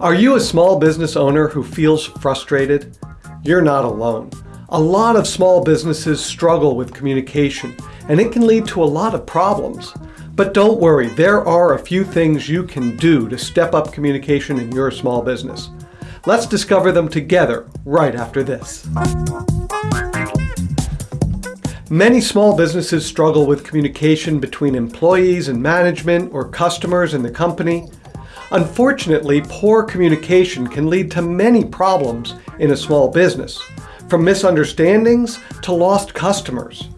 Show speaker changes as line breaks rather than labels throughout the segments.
Are you a small business owner who feels frustrated? You're not alone. A lot of small businesses struggle with communication, and it can lead to a lot of problems. But don't worry, there are a few things you can do to step up communication in your small business. Let's discover them together right after this. Many small businesses struggle with communication between employees and management or customers in the company. Unfortunately, poor communication can lead to many problems in a small business, from misunderstandings to lost customers.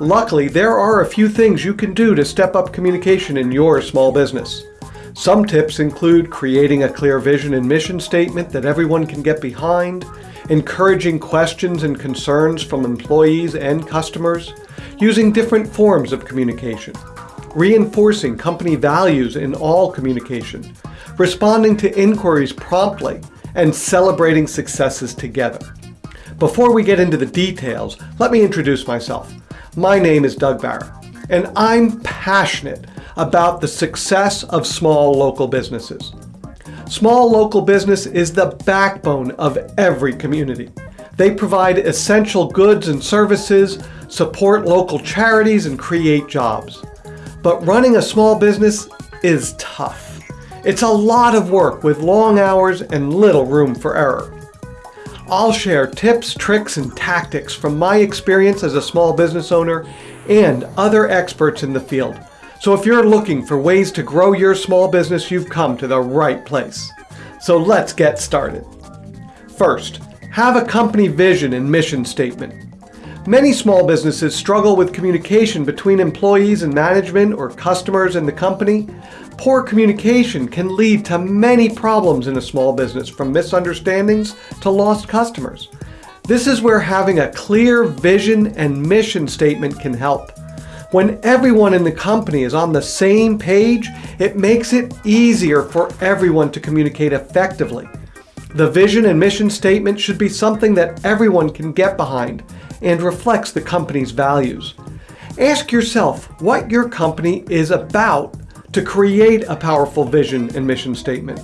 Luckily, there are a few things you can do to step up communication in your small business. Some tips include creating a clear vision and mission statement that everyone can get behind, encouraging questions and concerns from employees and customers, using different forms of communication, reinforcing company values in all communication, responding to inquiries promptly, and celebrating successes together. Before we get into the details, let me introduce myself. My name is Doug Barra, and I'm passionate about the success of small local businesses. Small local business is the backbone of every community. They provide essential goods and services, support local charities, and create jobs. But running a small business is tough. It's a lot of work with long hours and little room for error. I'll share tips, tricks, and tactics from my experience as a small business owner and other experts in the field so if you're looking for ways to grow your small business, you've come to the right place. So let's get started. First, have a company vision and mission statement. Many small businesses struggle with communication between employees and management or customers in the company. Poor communication can lead to many problems in a small business from misunderstandings to lost customers. This is where having a clear vision and mission statement can help. When everyone in the company is on the same page, it makes it easier for everyone to communicate effectively. The vision and mission statement should be something that everyone can get behind and reflects the company's values. Ask yourself what your company is about to create a powerful vision and mission statement.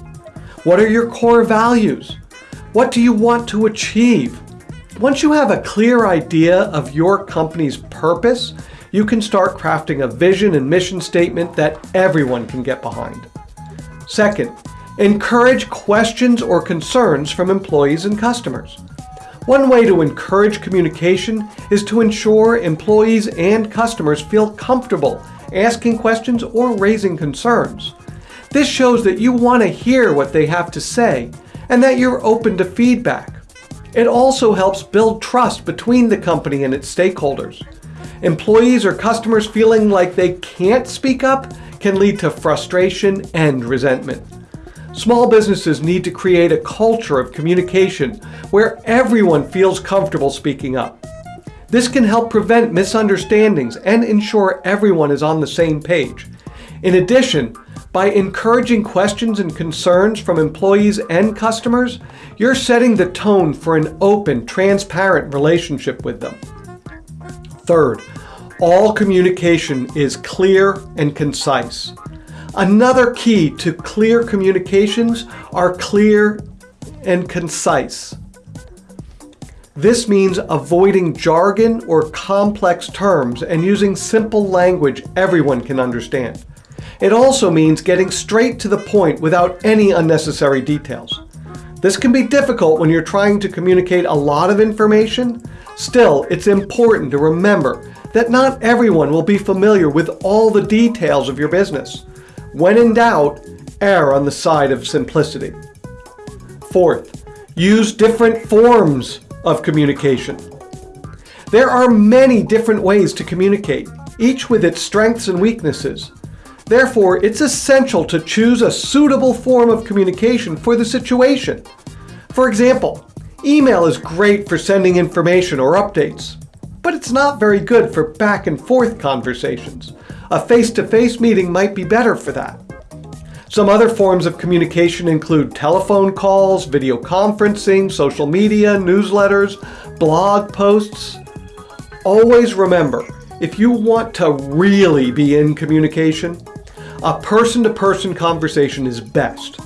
What are your core values? What do you want to achieve? Once you have a clear idea of your company's purpose, you can start crafting a vision and mission statement that everyone can get behind. Second, encourage questions or concerns from employees and customers. One way to encourage communication is to ensure employees and customers feel comfortable asking questions or raising concerns. This shows that you want to hear what they have to say and that you're open to feedback. It also helps build trust between the company and its stakeholders. Employees or customers feeling like they can't speak up can lead to frustration and resentment. Small businesses need to create a culture of communication where everyone feels comfortable speaking up. This can help prevent misunderstandings and ensure everyone is on the same page. In addition, by encouraging questions and concerns from employees and customers, you're setting the tone for an open, transparent relationship with them. Third, all communication is clear and concise. Another key to clear communications are clear and concise. This means avoiding jargon or complex terms and using simple language everyone can understand. It also means getting straight to the point without any unnecessary details. This can be difficult when you're trying to communicate a lot of information, Still, it's important to remember that not everyone will be familiar with all the details of your business. When in doubt, err on the side of simplicity. Fourth, use different forms of communication. There are many different ways to communicate, each with its strengths and weaknesses. Therefore, it's essential to choose a suitable form of communication for the situation. For example, Email is great for sending information or updates, but it's not very good for back and forth conversations. A face-to-face -face meeting might be better for that. Some other forms of communication include telephone calls, video conferencing, social media, newsletters, blog posts. Always remember, if you want to really be in communication, a person-to-person -person conversation is best.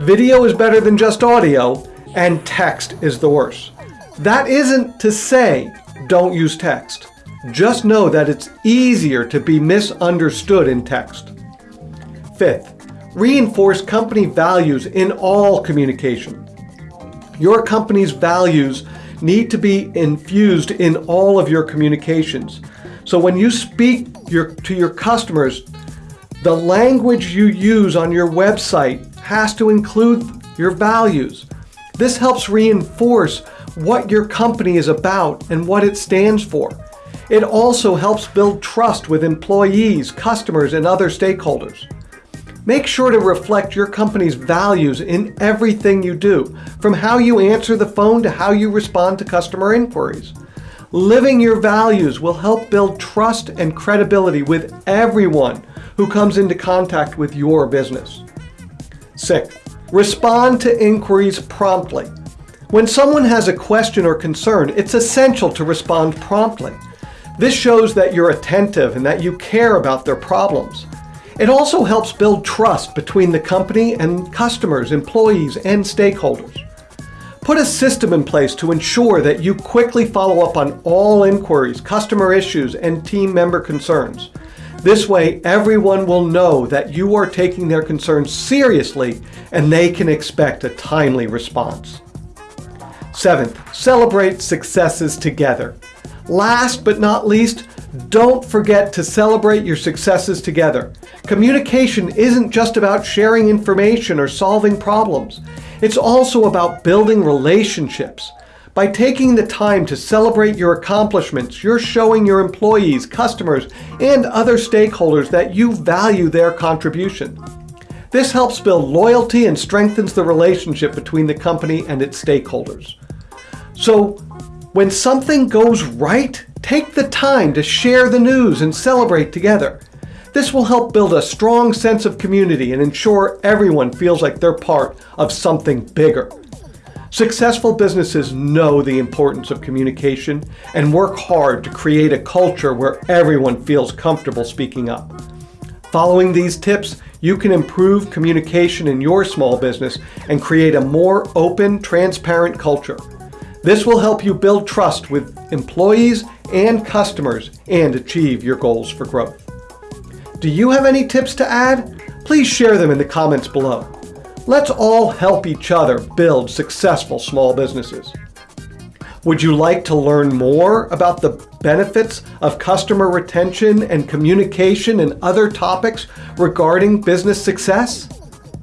video is better than just audio, and text is the worst. That isn't to say don't use text. Just know that it's easier to be misunderstood in text. Fifth, reinforce company values in all communication. Your company's values need to be infused in all of your communications. So when you speak your, to your customers, the language you use on your website has to include your values. This helps reinforce what your company is about and what it stands for. It also helps build trust with employees, customers, and other stakeholders. Make sure to reflect your company's values in everything you do, from how you answer the phone to how you respond to customer inquiries. Living your values will help build trust and credibility with everyone who comes into contact with your business. Sixth, respond to inquiries promptly. When someone has a question or concern, it's essential to respond promptly. This shows that you're attentive and that you care about their problems. It also helps build trust between the company and customers, employees, and stakeholders. Put a system in place to ensure that you quickly follow up on all inquiries, customer issues, and team member concerns. This way, everyone will know that you are taking their concerns seriously and they can expect a timely response. Seventh, celebrate successes together. Last but not least, don't forget to celebrate your successes together. Communication isn't just about sharing information or solving problems. It's also about building relationships. By taking the time to celebrate your accomplishments, you're showing your employees, customers, and other stakeholders that you value their contribution. This helps build loyalty and strengthens the relationship between the company and its stakeholders. So when something goes right, take the time to share the news and celebrate together. This will help build a strong sense of community and ensure everyone feels like they're part of something bigger. Successful businesses know the importance of communication and work hard to create a culture where everyone feels comfortable speaking up. Following these tips, you can improve communication in your small business and create a more open, transparent culture. This will help you build trust with employees and customers and achieve your goals for growth. Do you have any tips to add? Please share them in the comments below. Let's all help each other build successful small businesses. Would you like to learn more about the benefits of customer retention and communication and other topics regarding business success?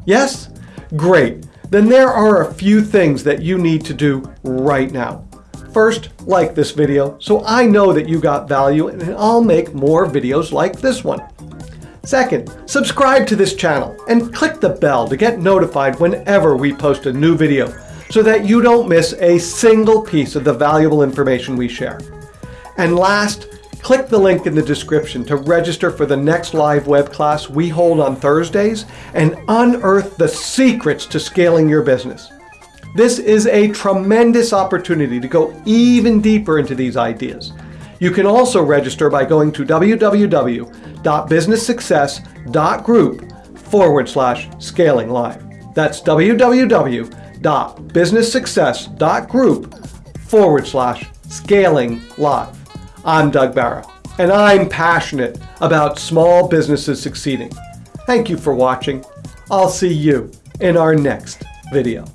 Yes? Great then there are a few things that you need to do right now. First, like this video so I know that you got value and I'll make more videos like this one. Second, subscribe to this channel and click the bell to get notified whenever we post a new video so that you don't miss a single piece of the valuable information we share. And last, Click the link in the description to register for the next live web class we hold on Thursdays and unearth the secrets to scaling your business. This is a tremendous opportunity to go even deeper into these ideas. You can also register by going to www.businesssuccess.group forward slash scaling live. That's www.businesssuccess.group forward slash scaling live. I'm Doug Barra, and I'm passionate about small businesses succeeding. Thank you for watching. I'll see you in our next video.